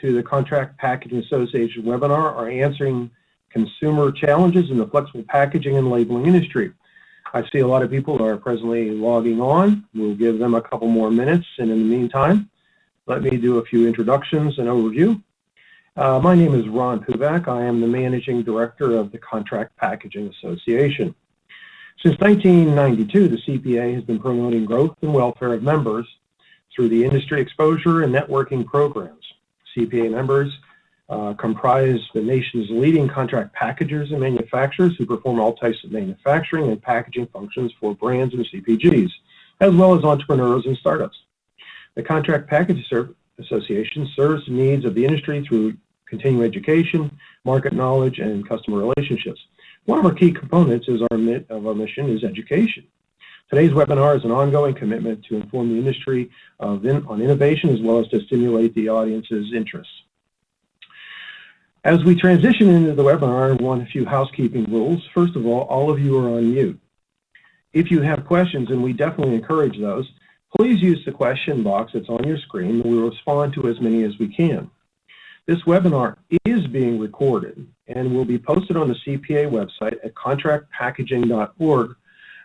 to the Contract Packaging Association webinar are answering consumer challenges in the flexible packaging and labeling industry. I see a lot of people are presently logging on. We'll give them a couple more minutes, and in the meantime, let me do a few introductions and overview. Uh, my name is Ron Puvak. I am the Managing Director of the Contract Packaging Association. Since 1992, the CPA has been promoting growth and welfare of members through the industry exposure and networking programs. CPA members uh, comprise the nation's leading contract packagers and manufacturers who perform all types of manufacturing and packaging functions for brands and CPGs, as well as entrepreneurs and startups. The Contract Packaging Association serves the needs of the industry through continuing education, market knowledge, and customer relationships. One of our key components is our, of our mission is education. Today's webinar is an ongoing commitment to inform the industry in, on innovation as well as to stimulate the audience's interests. As we transition into the webinar, I want a few housekeeping rules. First of all, all of you are on mute. If you have questions, and we definitely encourage those, please use the question box that's on your screen and we'll respond to as many as we can. This webinar is being recorded and will be posted on the CPA website at contractpackaging.org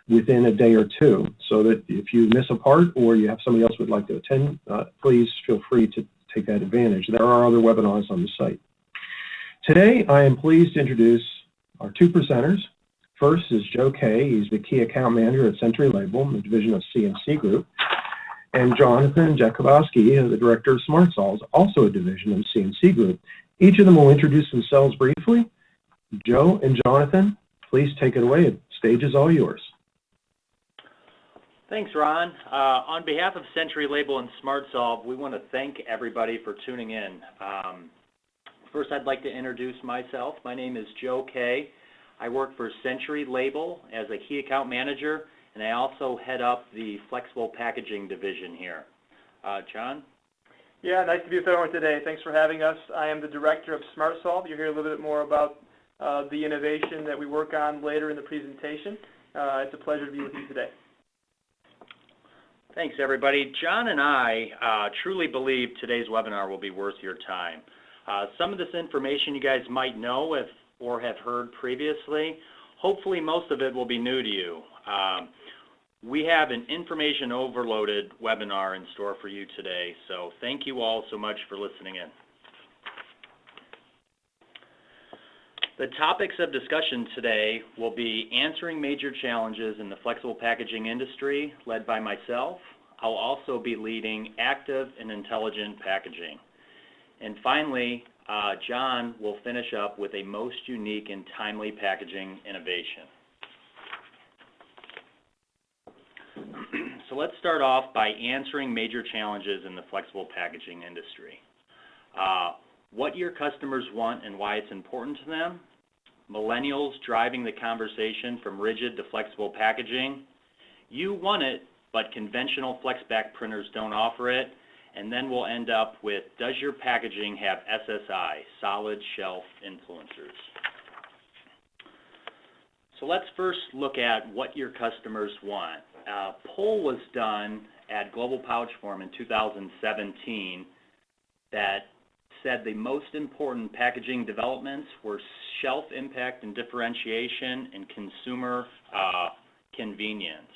within a day or two so that if you miss a part or you have somebody else would like to attend, uh, please feel free to take that advantage. There are other webinars on the site. Today, I am pleased to introduce our two presenters. First is Joe Kay. He's the Key Account Manager at Century Label, the division of CNC Group and Jonathan Jakubowski, the Director of SmartSolves, also a division of CNC Group. Each of them will introduce themselves briefly. Joe and Jonathan, please take it away. The stage is all yours. Thanks, Ron. Uh, on behalf of Century Label and SmartSolve, we want to thank everybody for tuning in. Um, first, I'd like to introduce myself. My name is Joe Kay. I work for Century Label as a key account manager and I also head up the flexible packaging division here. Uh, John? Yeah, nice to be with everyone today. Thanks for having us. I am the director of SmartSolve. You'll hear a little bit more about uh, the innovation that we work on later in the presentation. It's a pleasure to be with you today. Thanks, everybody. John and I uh, truly believe today's webinar will be worth your time. Uh, some of this information you guys might know if, or have heard previously. Hopefully, most of it will be new to you. Um, we have an information overloaded webinar in store for you today, so thank you all so much for listening in. The topics of discussion today will be answering major challenges in the flexible packaging industry, led by myself. I'll also be leading active and intelligent packaging. And finally, uh, John will finish up with a most unique and timely packaging innovation. So let's start off by answering major challenges in the flexible packaging industry. Uh, what your customers want and why it's important to them, millennials driving the conversation from rigid to flexible packaging, you want it, but conventional FlexPak printers don't offer it, and then we'll end up with, does your packaging have SSI, solid shelf influencers? So let's first look at what your customers want. A poll was done at Global Pouch Forum in 2017 that said the most important packaging developments were shelf impact and differentiation and consumer uh, convenience.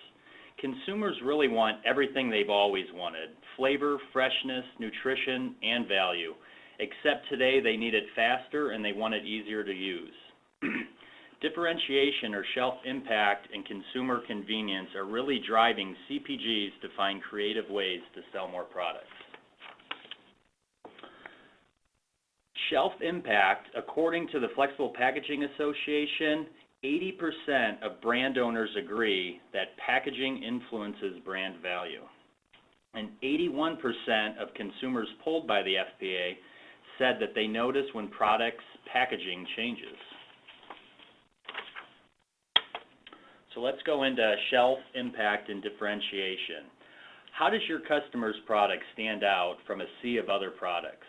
Consumers really want everything they've always wanted, flavor, freshness, nutrition, and value, except today they need it faster and they want it easier to use. Differentiation or shelf impact and consumer convenience are really driving CPGs to find creative ways to sell more products. Shelf impact, according to the Flexible Packaging Association, 80% of brand owners agree that packaging influences brand value. And 81% of consumers polled by the FPA said that they notice when products' packaging changes. So let's go into shelf impact and differentiation. How does your customer's product stand out from a sea of other products?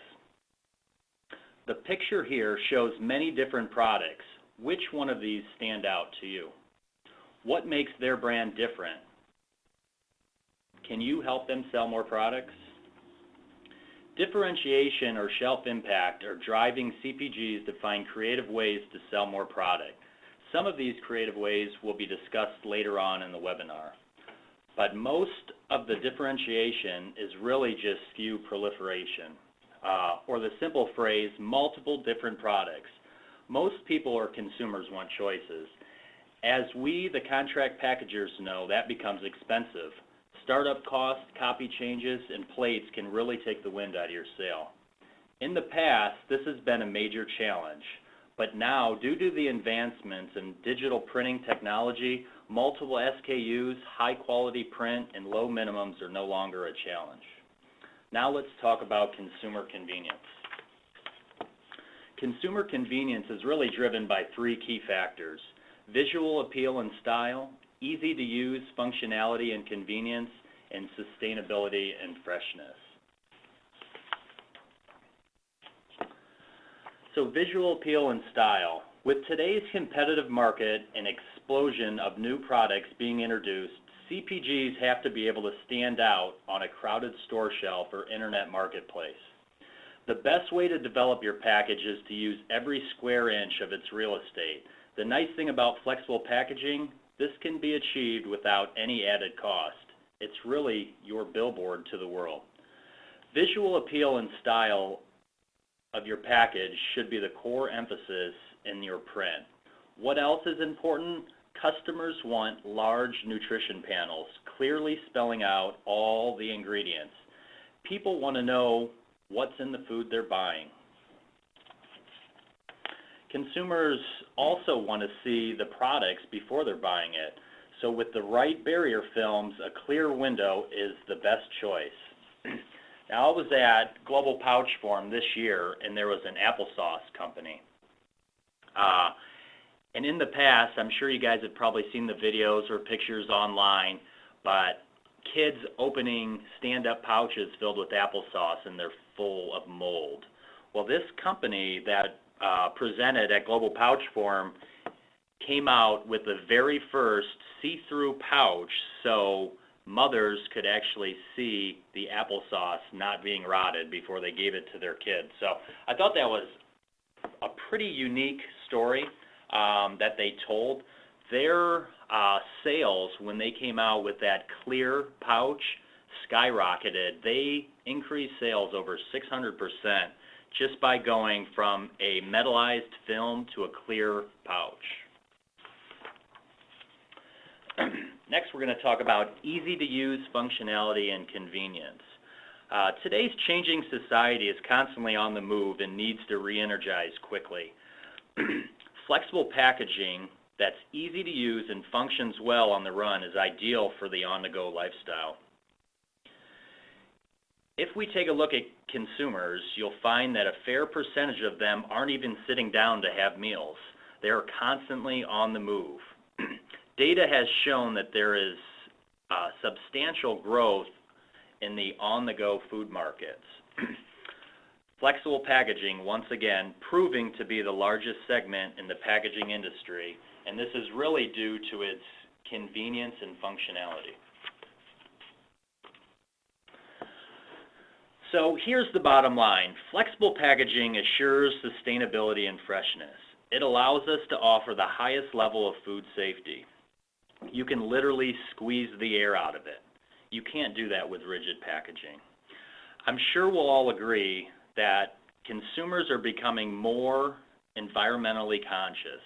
The picture here shows many different products. Which one of these stand out to you? What makes their brand different? Can you help them sell more products? Differentiation or shelf impact are driving CPGs to find creative ways to sell more product. Some of these creative ways will be discussed later on in the webinar. But most of the differentiation is really just SKU proliferation, uh, or the simple phrase, multiple different products. Most people or consumers want choices. As we, the contract packagers, know, that becomes expensive. Startup costs, copy changes, and plates can really take the wind out of your sail. In the past, this has been a major challenge, but now, due to the advancements in digital printing technology, multiple SKUs, high quality print, and low minimums are no longer a challenge. Now let's talk about consumer convenience. Consumer convenience is really driven by three key factors, visual appeal and style, easy to use functionality and convenience, and sustainability and freshness. So visual appeal and style. With today's competitive market and explosion of new products being introduced, CPGs have to be able to stand out on a crowded store shelf or internet marketplace. The best way to develop your package is to use every square inch of its real estate. The nice thing about flexible packaging, this can be achieved without any added cost. It's really your billboard to the world. Visual appeal and style of your package should be the core emphasis in your print. What else is important? Customers want large nutrition panels, clearly spelling out all the ingredients. People want to know what's in the food they're buying. Consumers also want to see the products before they're buying it. So with the right barrier films, a clear window is the best choice. now I was at Global Pouch Forum this year and there was an applesauce company. Uh, and in the past, I'm sure you guys have probably seen the videos or pictures online, but kids opening stand-up pouches filled with applesauce and they're full of mold. Well, this company that uh, presented at Global Pouch Forum came out with the very first see-through pouch so mothers could actually see the applesauce not being rotted before they gave it to their kids. So I thought that was a pretty unique story that they told. Their uh, sales, when they came out with that clear pouch, skyrocketed. They increased sales over 600% just by going from a metallized film to a clear pouch. Next, we're going to talk about easy-to-use functionality and convenience. Uh, today's changing society is constantly on the move and needs to re-energize quickly. Flexible packaging that's easy to use and functions well on the run is ideal for the on-the-go lifestyle. If we take a look at consumers, you'll find that a fair percentage of them aren't even sitting down to have meals. They are constantly on the move. Data has shown that there is uh, substantial growth in the on-the-go food markets. Flexible packaging, once again, proving to be the largest segment in the packaging industry, and this is really due to its convenience and functionality. So here's the bottom line. Flexible packaging assures sustainability and freshness. It allows us to offer the highest level of food safety. You can literally squeeze the air out of it. You can't do that with rigid packaging. I'm sure we'll all agree that consumers are becoming more environmentally conscious.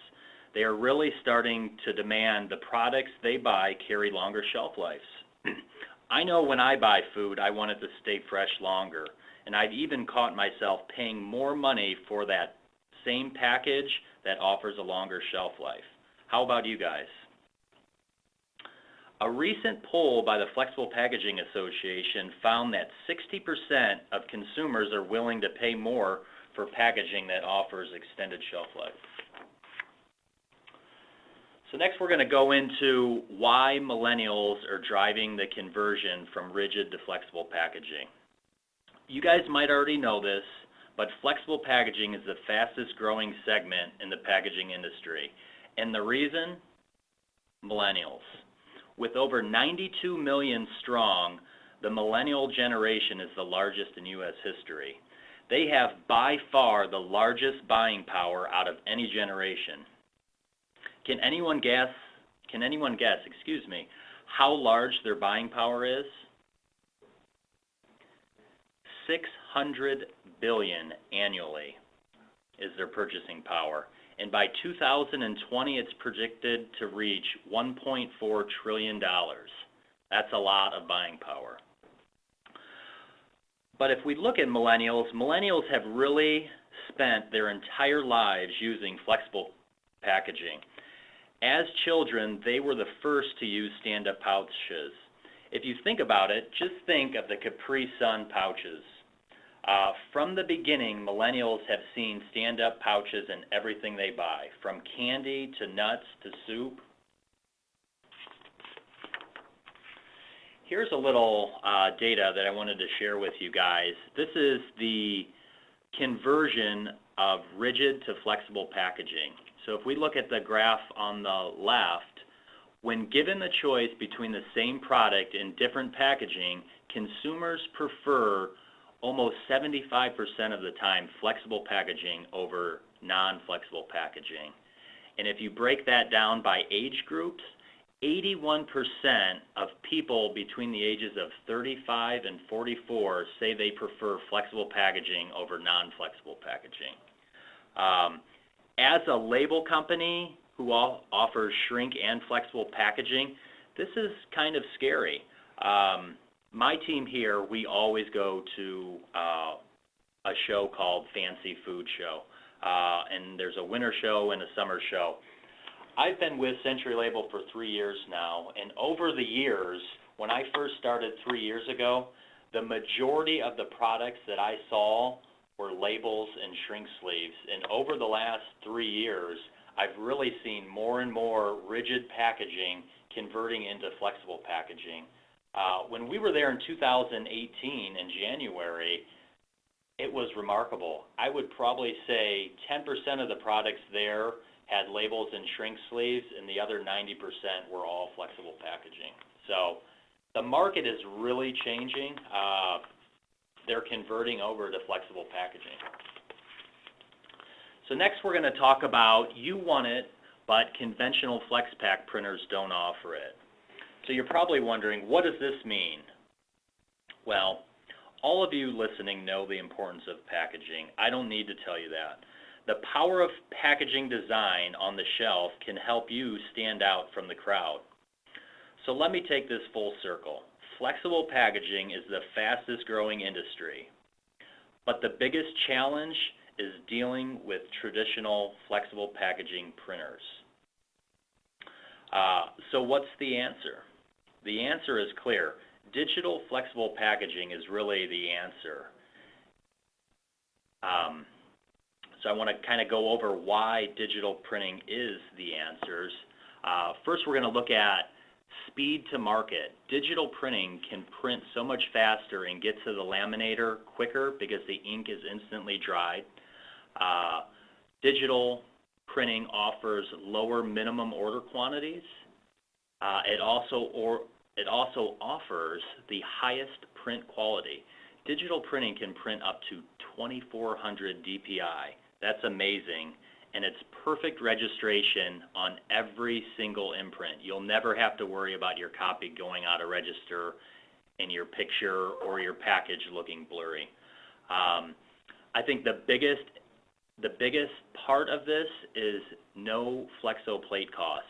They are really starting to demand the products they buy carry longer shelf lives. I know when I buy food, I want it to stay fresh longer. And I've even caught myself paying more money for that same package that offers a longer shelf life. How about you guys? A recent poll by the Flexible Packaging Association found that 60% of consumers are willing to pay more for packaging that offers extended shelf life. So next we're going to go into why millennials are driving the conversion from rigid to flexible packaging. You guys might already know this, but flexible packaging is the fastest growing segment in the packaging industry. And the reason? Millennials. With over 92 million strong, the millennial generation is the largest in U.S. history. They have by far the largest buying power out of any generation. Can anyone guess, can anyone guess, excuse me, how large their buying power is? 600 billion annually is their purchasing power. And by 2020, it's predicted to reach $1.4 trillion. That's a lot of buying power. But if we look at millennials, millennials have really spent their entire lives using flexible packaging. As children, they were the first to use stand-up pouches. If you think about it, just think of the Capri Sun pouches. Uh, from the beginning, millennials have seen stand-up pouches in everything they buy, from candy to nuts to soup. Here's a little uh, data that I wanted to share with you guys. This is the conversion of rigid to flexible packaging. So if we look at the graph on the left, when given the choice between the same product in different packaging, consumers prefer almost 75% of the time flexible packaging over non-flexible packaging. And if you break that down by age groups, 81% of people between the ages of 35 and 44 say they prefer flexible packaging over non-flexible packaging. Um, as a label company who offers shrink and flexible packaging, this is kind of scary. Um, my team here, we always go to uh, a show called Fancy Food Show. Uh, and there's a winter show and a summer show. I've been with Century Label for three years now, and over the years, when I first started three years ago, the majority of the products that I saw were labels and shrink sleeves. And over the last three years, I've really seen more and more rigid packaging converting into flexible packaging. Uh, when we were there in 2018 in January, it was remarkable. I would probably say 10% of the products there had labels and shrink sleeves, and the other 90% were all flexible packaging. So the market is really changing. Uh, they're converting over to flexible packaging. So next we're going to talk about you want it, but conventional FlexPak printers don't offer it. So you're probably wondering, what does this mean? Well, all of you listening know the importance of packaging. I don't need to tell you that. The power of packaging design on the shelf can help you stand out from the crowd. So let me take this full circle. Flexible packaging is the fastest growing industry, but the biggest challenge is dealing with traditional flexible packaging printers. Uh, so what's the answer? The answer is clear. Digital flexible packaging is really the answer. Um, so I want to kind of go over why digital printing is the answers. Uh, first, we're going to look at speed to market. Digital printing can print so much faster and get to the laminator quicker because the ink is instantly dried. Uh, digital printing offers lower minimum order quantities. Uh, it also or it also or it also offers the highest print quality. Digital printing can print up to 2400 DPI. That's amazing. And it's perfect registration on every single imprint. You'll never have to worry about your copy going out of register and your picture or your package looking blurry. Um, I think the biggest the biggest part of this is no flexo plate cost.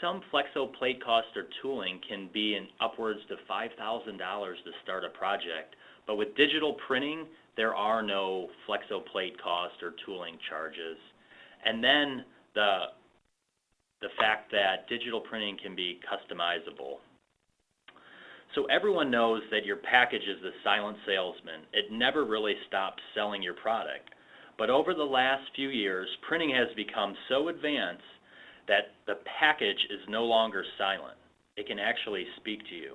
Some flexo plate cost or tooling can be in upwards to $5,000 to start a project, but with digital printing, there are no flexo plate cost or tooling charges. And then the, the fact that digital printing can be customizable. So everyone knows that your package is the silent salesman. It never really stops selling your product. But over the last few years, printing has become so advanced that the package is no longer silent. It can actually speak to you.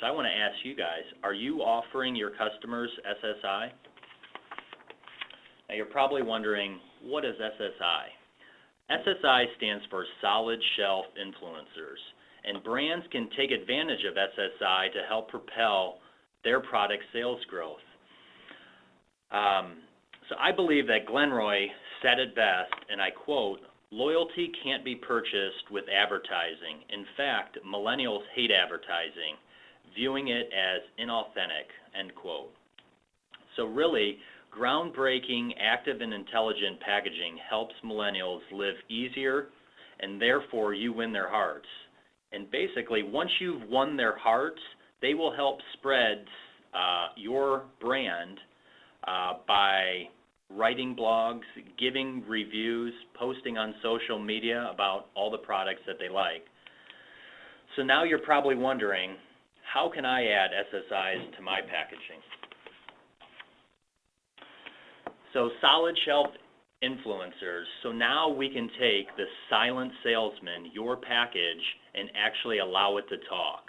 So I want to ask you guys, are you offering your customers SSI? Now you're probably wondering, what is SSI? SSI stands for Solid Shelf Influencers, and brands can take advantage of SSI to help propel their product sales growth. Um, so I believe that Glenroy said it best, and I quote, loyalty can't be purchased with advertising. In fact, millennials hate advertising, viewing it as inauthentic, end quote. So really, groundbreaking, active, and intelligent packaging helps millennials live easier, and therefore you win their hearts. And basically, once you've won their hearts, they will help spread uh, your brand uh, by writing blogs, giving reviews, posting on social media about all the products that they like. So now you're probably wondering, how can I add SSIs to my packaging? So solid shelf influencers. So now we can take the silent salesman, your package, and actually allow it to talk.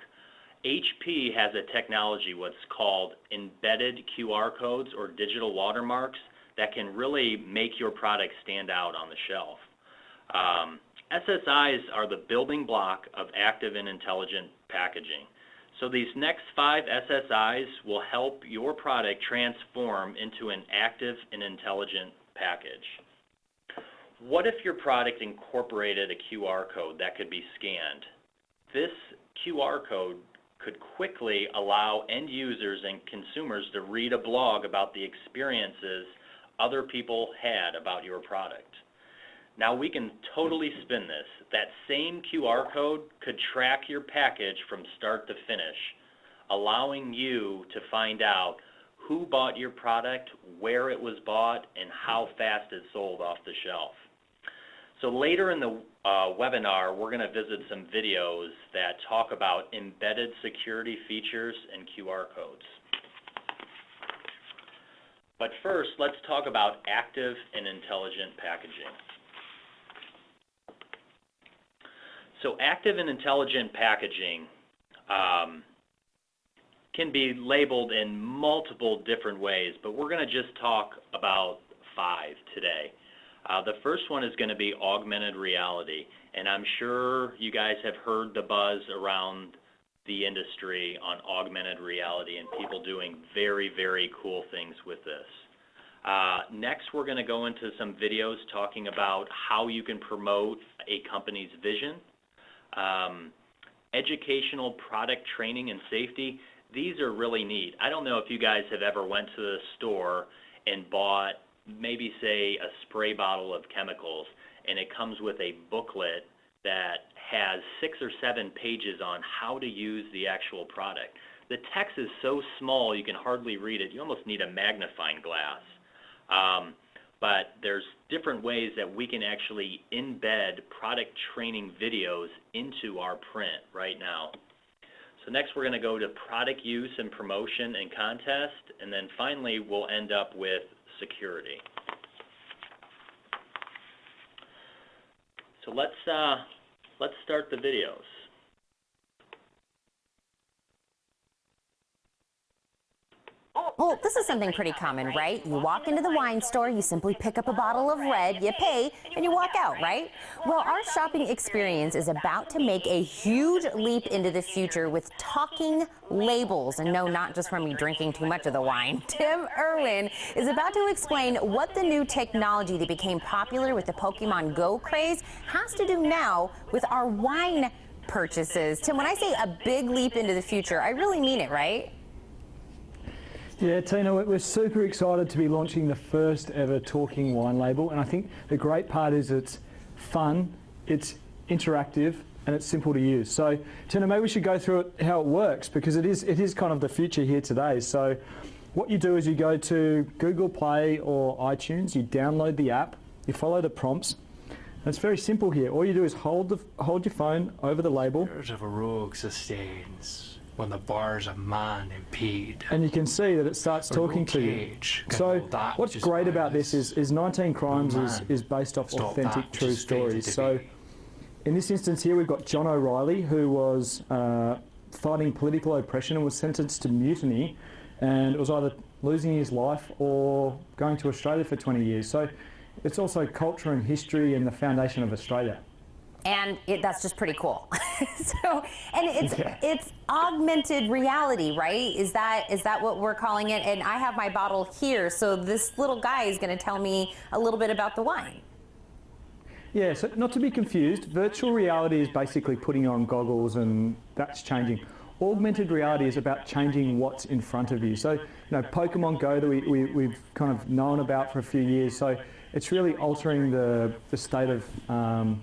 HP has a technology what's called embedded QR codes or digital watermarks that can really make your product stand out on the shelf. Um, SSIs are the building block of active and intelligent packaging. So these next five SSIs will help your product transform into an active and intelligent package. What if your product incorporated a QR code that could be scanned? This QR code could quickly allow end users and consumers to read a blog about the experiences other people had about your product. Now we can totally spin this. That same QR code could track your package from start to finish, allowing you to find out who bought your product, where it was bought, and how fast it sold off the shelf. So later in the uh, webinar, we're going to visit some videos that talk about embedded security features and QR codes. But first, let's talk about active and intelligent packaging. So active and intelligent packaging um, can be labeled in multiple different ways, but we're going to just talk about five today. Uh, the first one is going to be augmented reality, and I'm sure you guys have heard the buzz around the industry on augmented reality and people doing very, very cool things with this. Uh, next, we're going to go into some videos talking about how you can promote a company's vision. Um, educational product training and safety, these are really neat. I don't know if you guys have ever went to the store and bought maybe say a spray bottle of chemicals and it comes with a booklet that has six or seven pages on how to use the actual product. The text is so small you can hardly read it. You almost need a magnifying glass. Um, but there's different ways that we can actually embed product training videos into our print right now. So next we're going to go to product use and promotion and contest, and then finally we'll end up with security. So let's, uh, let's start the videos. Well, this is something pretty common, right? You walk into the wine store, you simply pick up a bottle of red, you pay, and you walk out, right? Well, our shopping experience is about to make a huge leap into the future with talking labels. And no, not just from me drinking too much of the wine. Tim Irwin is about to explain what the new technology that became popular with the Pokemon Go craze has to do now with our wine purchases. Tim, when I say a big leap into the future, I really mean it, right? Yeah, Tina, we're super excited to be launching the first ever talking wine label. And I think the great part is it's fun, it's interactive, and it's simple to use. So, Tina, maybe we should go through it, how it works because it is, it is kind of the future here today. So, what you do is you go to Google Play or iTunes, you download the app, you follow the prompts. And it's very simple here. All you do is hold, the, hold your phone over the label. of a rogue sustains when the bars of man impede. And you can see that it starts talking to you. So what's great about this is, is 19 Crimes is, is based off authentic true stories. So in this instance here we've got John O'Reilly who was uh, fighting political oppression and was sentenced to mutiny and it was either losing his life or going to Australia for 20 years. So it's also culture and history and the foundation of Australia. And it, that's just pretty cool. so, and it's Yeah. it's augmented reality, right? Is that is that what we're calling it? And I have my bottle here, so this little guy is going to tell me a little bit about the wine. Yeah, so not to be confused, virtual reality is basically putting on goggles and that's changing. Augmented reality is about changing what's in front of you. So, you know, Pokemon Go that we, we, we've kind of known about for a few years. So it's really altering the, the state of um,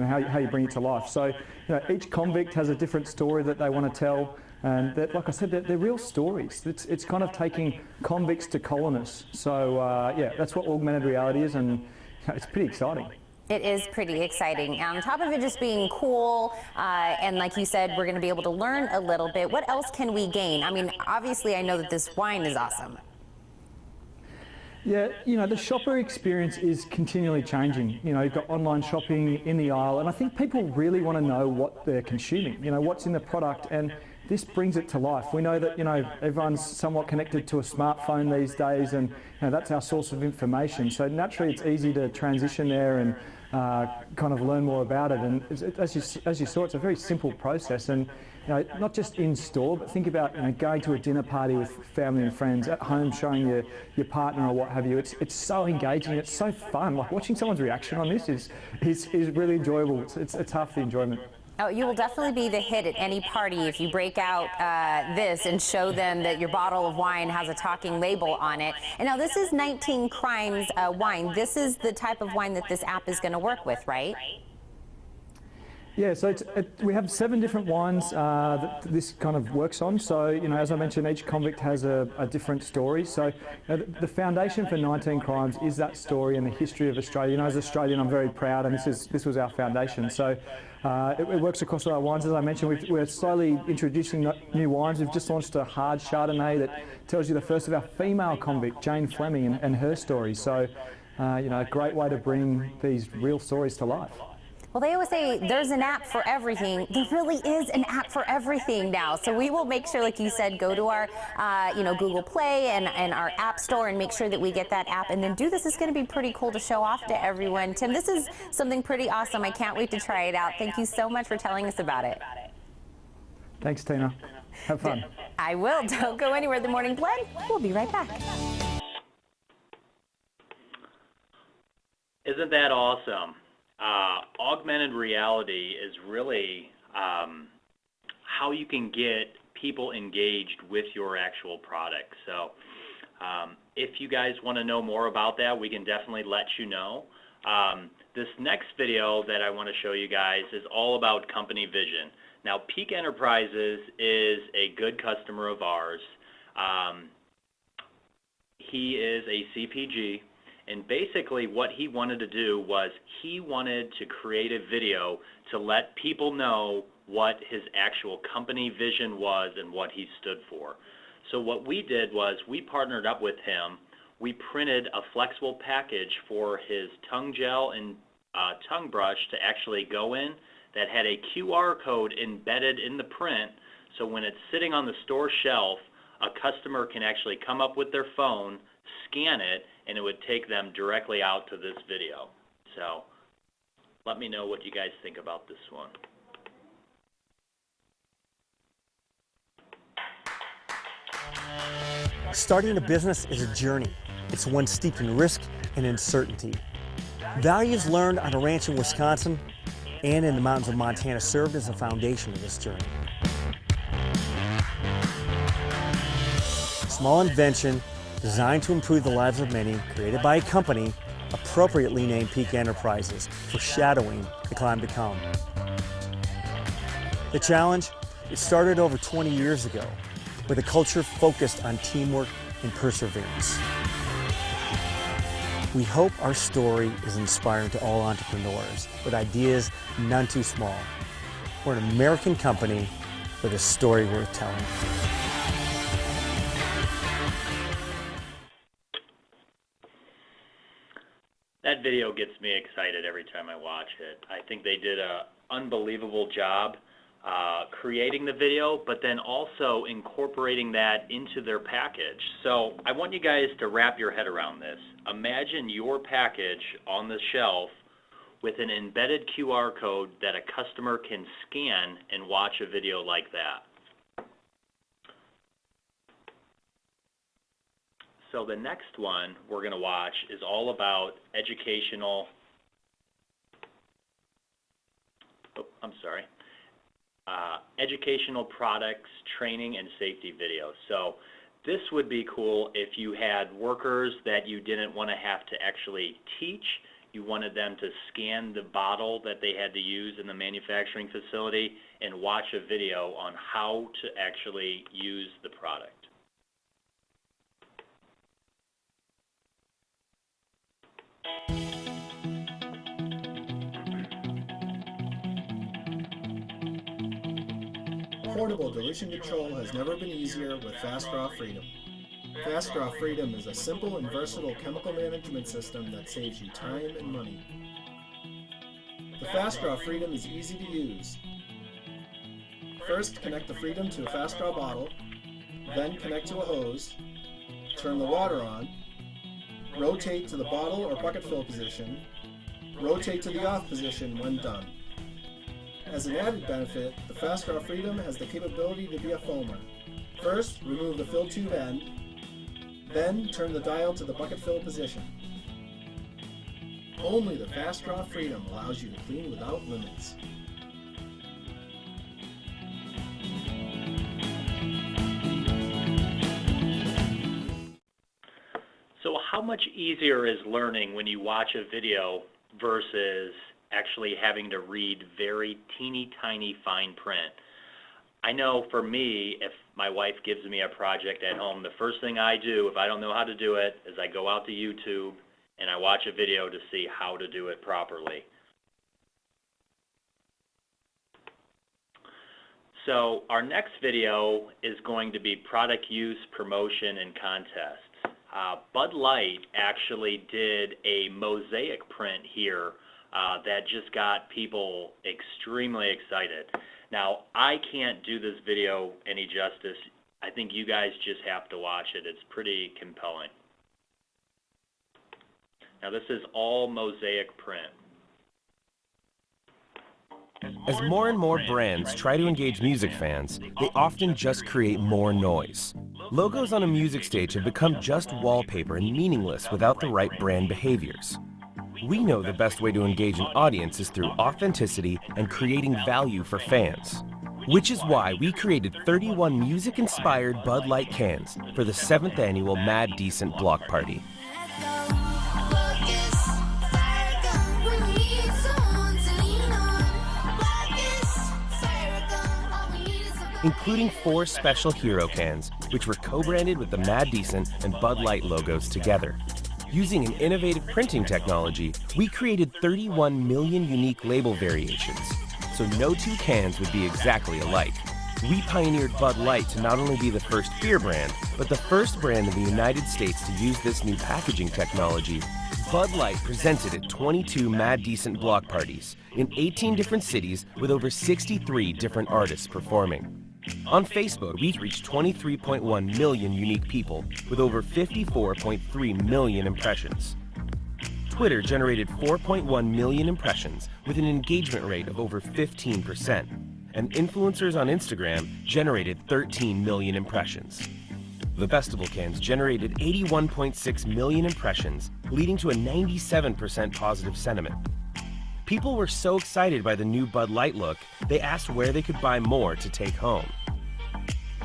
and how, you- how you bring it to life. So, you know, each convict has a different story that they want to tell. And that, like I said, they're, they're real stories. It's, it's kind of taking convicts to colonists. So, uh, yeah, that's what augmented reality is, and it's pretty exciting. It is pretty exciting. On top of it just being cool, uh, and like you said, we're going to be able to learn a little bit. What else can we gain? I mean, obviously, I know that this wine is awesome. Yeah, you know, the shopper experience is continually changing. You know, you've got online shopping in the aisle, and I think people really want to know what they're consuming, you know, what's in the product, and this brings it to life. We know that, you know, everyone's somewhat connected to a smartphone these days, and, you know, that's our source of information. So naturally, it's easy to transition there and uh, kind of learn more about it. And as, you, as you saw, it's a very simple process, and you know, not just in store, but think about you know, going to a dinner party with family and friends, at home showing your, your partner or what have you. It's, it's so engaging, it's so fun. Like watching someone's reaction on this is, is, is really enjoyable. It's, it's, it's half the enjoyment. Oh, you will definitely be the hit at any party if you break out uh, this and show them that your bottle of wine has a talking label on it. And now this is 19 Crimes uh, wine. This is the type of wine that this app is going to work with, right? Yeah, so it, we have seven different wines uh, that this kind of works on. So, you know, as I mentioned, each convict has a, a different story. So, you know, the, foundation for 19 Crimes is that story and the history of Australia. You know, as Australian, I'm very proud, and this is this was our foundation. So, uh, it, it works across all our wines. As I mentioned, we've, we're slowly introducing new wines. We've just launched a hard Chardonnay that tells you the first of our female convict, Jane Fleming, and, and her story. So, uh, you know, a great way to bring these real stories to life. Well, they always say there's an app for everything. There really is an app for everything now. So we will make sure, like you said, go to our, uh, you know, Google Play and, and our App Store and make sure that we get that app and then do this. It's going to be pretty cool to show off to everyone. Tim, this is something pretty awesome. I can't wait to try it out. Thank you so much for telling us about it. Thanks, Tina. Have fun. I will. Don't go anywhere. The Morning Blend. We'll be right back. Isn't that awesome? Uh, augmented reality is really um, how you can get people engaged with your actual product. So um, if you guys want to know more about that, we can definitely let you know. Um, this next video that I want to show you guys is all about company vision. Now, Peak Enterprises is a good customer of ours. Um, he is a CPG, and basically what he wanted to do was he wanted to create a video to let people know what his actual company vision was and what he stood for. So what we did was we partnered up with him. We printed a flexible package for his tongue gel and uh, tongue brush to actually go in that had a QR code embedded in the print. So when it's sitting on the store shelf, a customer can actually come up with their phone, scan it, and it would take them directly out to this video. So let me know what you guys think about this one. Starting a business is a journey. It's one steeped in risk and uncertainty. Values learned on a ranch in Wisconsin and in the mountains of Montana served as a foundation of this journey. Small invention designed to improve the lives of many, created by a company appropriately named Peak Enterprises, foreshadowing the climb to come. The challenge? It started over 20 years ago with a culture focused on teamwork and perseverance. We hope our story is inspiring to all entrepreneurs with ideas none too small. We're an American company with a story worth telling. Video gets me excited every time I watch it. I think they did a unbelievable job uh, creating the video, but then also incorporating that into their package. So I want you guys to wrap your head around this. Imagine your package on the shelf with an embedded QR code that a customer can scan and watch a video like that. So the next one we're going to watch is all about educational, oh, I'm sorry, uh, educational products, training, and safety videos. So this would be cool if you had workers that you didn't want to have to actually teach. You wanted them to scan the bottle that they had to use in the manufacturing facility and watch a video on how to actually use the product. Portable dilution control has never been easier with Fast Draw Freedom. Fast Draw Freedom is a simple and versatile chemical management system that saves you time and money. The Fast Draw Freedom is easy to use. First, connect the Freedom to a Fast Draw bottle, then connect to a hose, turn the water on, rotate to the bottle or bucket fill position, rotate to the off position when done. As an added benefit, the Fast Draw Freedom has the capability to be a foamer. First, remove the fill tube end, then turn the dial to the bucket fill position. Only the Fast Draw Freedom allows you to clean without limits. Much easier is learning when you watch a video versus actually having to read very teeny tiny fine print? I know for me, if my wife gives me a project at home, the first thing I do, if I don't know how to do it, is I go out to YouTube and I watch a video to see how to do it properly. So our next video is going to be product use, promotion, and contests. Uh, Bud Light actually did a mosaic print here uh, that just got people extremely excited. Now, I can't do this video any justice. I think you guys just have to watch it. It's pretty compelling. Now, this is all mosaic print. As more and more brands try to engage music fans, they often just create more noise. Logos on a music stage have become just wallpaper and meaningless without the right brand behaviors. We know the best way to engage an audience is through authenticity and creating value for fans. Which is why we created 31 music-inspired Bud Light cans for the 7th annual Mad Decent Block Party. Including four special hero cans, which were co-branded with the Mad Decent and Bud Light logos together. Using an innovative printing technology, we created 31 million unique label variations, so no two cans would be exactly alike. We pioneered Bud Light to not only be the first beer brand, but the first brand in the United States to use this new packaging technology. Bud Light presented at 22 Mad Decent block parties in 18 different cities with over 63 different artists performing. On Facebook, we've reached 23.1 million unique people with over 54.3 million impressions. Twitter generated 4.1 million impressions with an engagement rate of over 15%, and influencers on Instagram generated 13 million impressions. The festival cans generated 81.6 million impressions, leading to a 97% positive sentiment. People were so excited by the new Bud Light look, they asked where they could buy more to take home.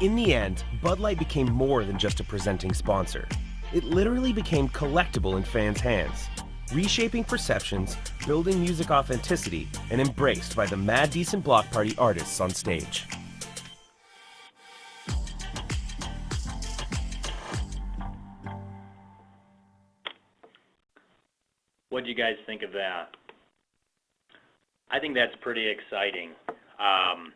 In the end, Bud Light became more than just a presenting sponsor. It literally became collectible in fans' hands, reshaping perceptions, building music authenticity, and embraced by the Mad Decent Block Party artists on stage. What do you guys think of that? I think that's pretty exciting. Um,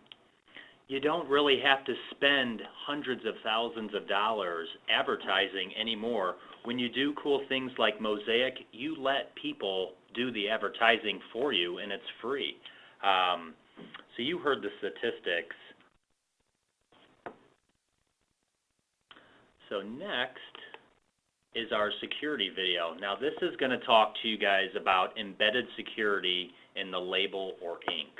you don't really have to spend hundreds of thousands of dollars advertising anymore. When you do cool things like Mosaic, you let people do the advertising for you and it's free. Um, so you heard the statistics. So next, is our security video. Now this is going to talk to you guys about embedded security in the label or ink.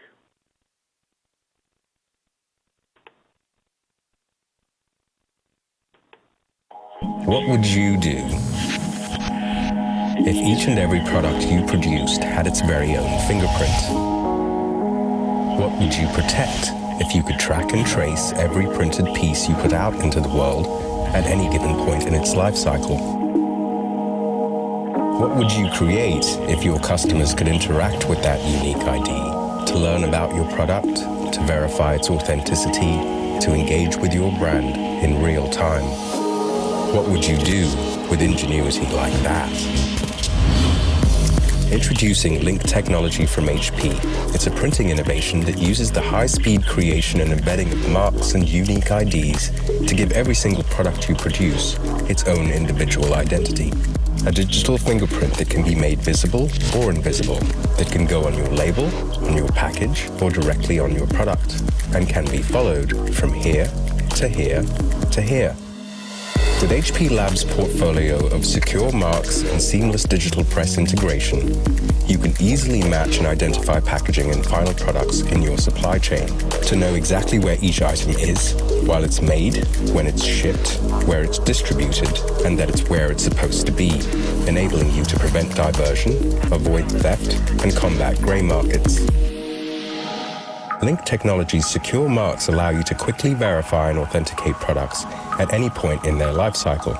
What would you do if each and every product you produced had its very own fingerprint? What would you protect if you could track and trace every printed piece you put out into the world at any given point in its life cycle? What would you create if your customers could interact with that unique ID to learn about your product, to verify its authenticity, to engage with your brand in real time? What would you do with ingenuity like that? Introducing Link technology from HP. It's a printing innovation that uses the high-speed creation and embedding of marks and unique IDs to give every single product you produce its own individual identity. A digital fingerprint that can be made visible or invisible, that can go on your label, on your package, or directly on your product, and can be followed from here to here to here. With HP Labs' portfolio of secure marks and seamless digital press integration, you can easily match and identify packaging and final products in your supply chain to know exactly where each item is, while it's made, when it's shipped, where it's distributed, and that it's where it's supposed to be, enabling you to prevent diversion, avoid theft, and combat gray markets. Link Technology's secure marks allow you to quickly verify and authenticate products at any point in their life cycle,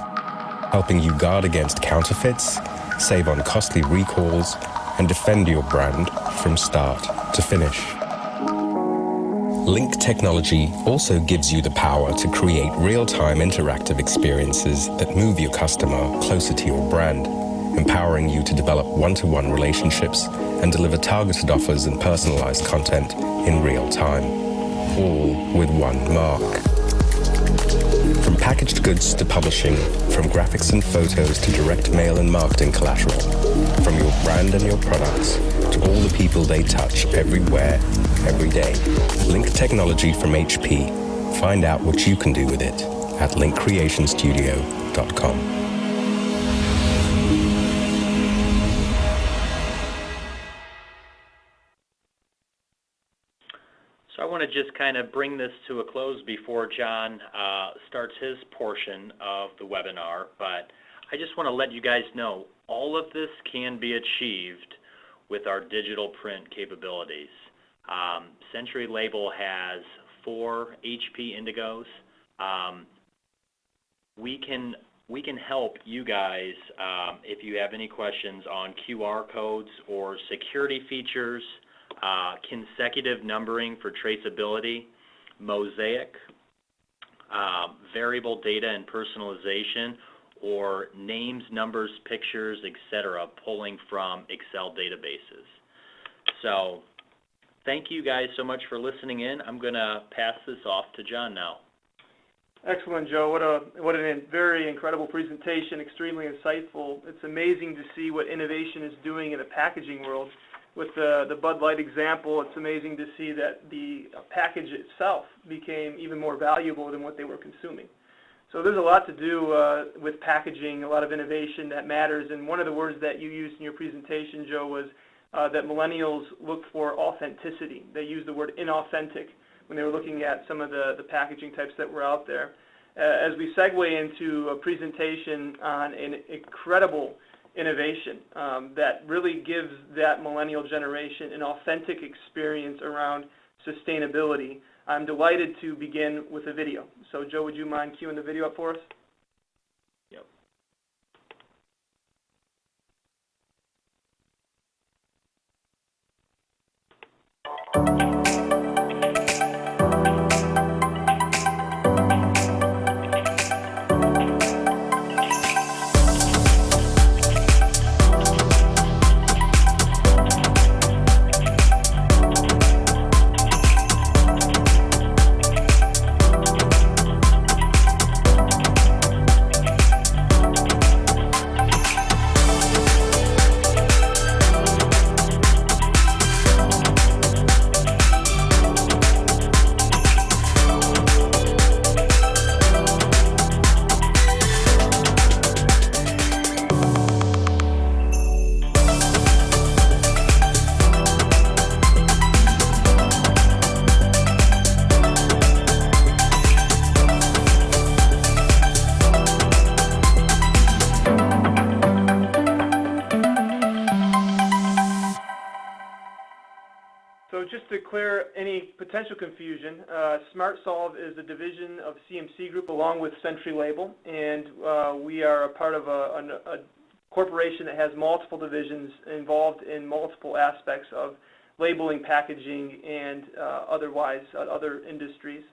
helping you guard against counterfeits, save on costly recalls, and defend your brand from start to finish. Link Technology also gives you the power to create real-time interactive experiences that move your customer closer to your brand, empowering you to develop one-to-one relationships and deliver targeted offers and personalized content in real time, all with one mark. From packaged goods to publishing, from graphics and photos to direct mail and marketing collateral, from your brand and your products to all the people they touch everywhere, every day. Link technology from HP. Find out what you can do with it at linkcreationstudio.com. kind of bring this to a close before John uh, starts his portion of the webinar, but I just want to let you guys know all of this can be achieved with our digital print capabilities. Um, Century Label has four HP Indigos. Um, we can we can help you guys um, if you have any questions on QR codes or security features, consecutive numbering for traceability, mosaic, um, variable data and personalization, or names, numbers, pictures, etc., pulling from Excel databases. So thank you guys so much for listening in. I'm going to pass this off to John now. Excellent, Joe. What a what a very incredible presentation, extremely insightful. It's amazing to see what innovation is doing in the packaging world. With the, the Bud Light example, it's amazing to see that the package itself became even more valuable than what they were consuming. So there's a lot to do uh, with packaging, a lot of innovation that matters. And one of the words that you used in your presentation, Joe, was uh, that millennials look for authenticity. They used the word inauthentic when they were looking at some of the, the packaging types that were out there. Uh, as we segue into a presentation on an incredible innovation um, that really gives that millennial generation an authentic experience around sustainability, I'm delighted to begin with a video. So Joe, would you mind queuing the video up for us? Any potential confusion, uh, SmartSolve is a division of CMC Group along with Century Label, and uh, we are a part of a, a, a, corporation that has multiple divisions involved in multiple aspects of labeling, packaging, and uh, otherwise uh, other industries.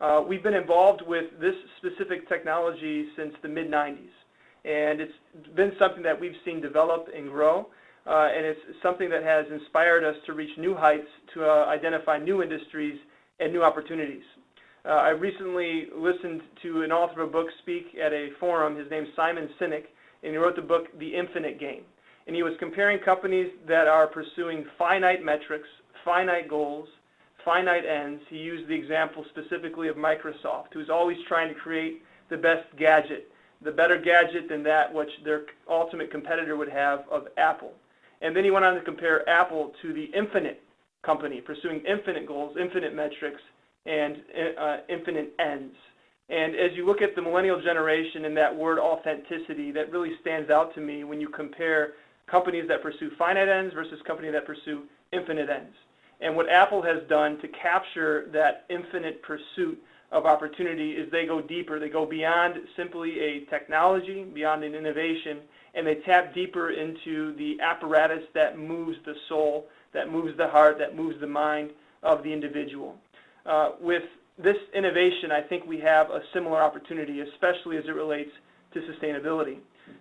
Uh, we've been involved with this specific technology since the mid-90s, and it's been something that we've seen develop and grow. Uh, and it's something that has inspired us to reach new heights, to uh, identify new industries and new opportunities. Uh, I recently listened to an author of a book speak at a forum. His name's Simon Sinek, and he wrote the book The Infinite Game. And he was comparing companies that are pursuing finite metrics, finite goals, finite ends. He used the example specifically of Microsoft, who's always trying to create the best gadget, the better gadget than that which their ultimate competitor would have of Apple. And then he went on to compare Apple to the infinite company, pursuing infinite goals, infinite metrics, and uh, infinite ends. And as you look at the millennial generation and that word authenticity, that really stands out to me when you compare companies that pursue finite ends versus companies that pursue infinite ends. And what Apple has done to capture that infinite pursuit of opportunity is they go deeper. They go beyond simply a technology, beyond an innovation, and they tap deeper into the apparatus that moves the soul, that moves the heart, that moves the mind of the individual. Uh, with this innovation, I think we have a similar opportunity, especially as it relates to sustainability.